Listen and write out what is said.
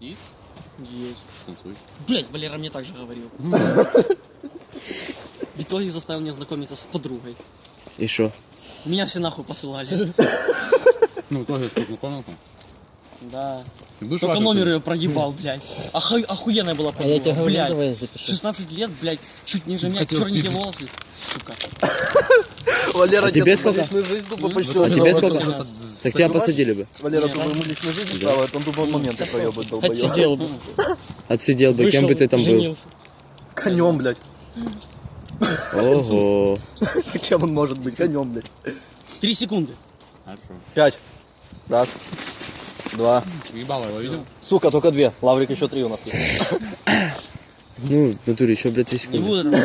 И Есть. танцуй. Блять, Валера мне так же говорил. В итоге заставил меня знакомиться с подругой. И что? Меня все нахуй посылали. Ну, тоже познакомил там. Да. Ты будешь Только номер ее проебал, блядь. Оху- Охуенная была А я тебе подруга, говорю, блядь. давай запиши. 16 лет, блядь, чуть ниже меня, черненькие волосы. Сука. Валера, А тебе сколько? личную жизнь тупо А посчитал. тебе сколько? Так тебя посадили бы. Валера тупо ему личную жизнь ставит, он тупо моменты проебает, долбоёб. Отсидел бы. Отсидел бы, кем бы ты там был. Конем, блядь. Ого. Кем он может быть? Конем, блядь. Три секунды. Пять. Раз. Два. Ебало его видел? Сука, только две. Лаврик еще три у нас. Ну, в натуре еще, блядь, 3 Не секунды.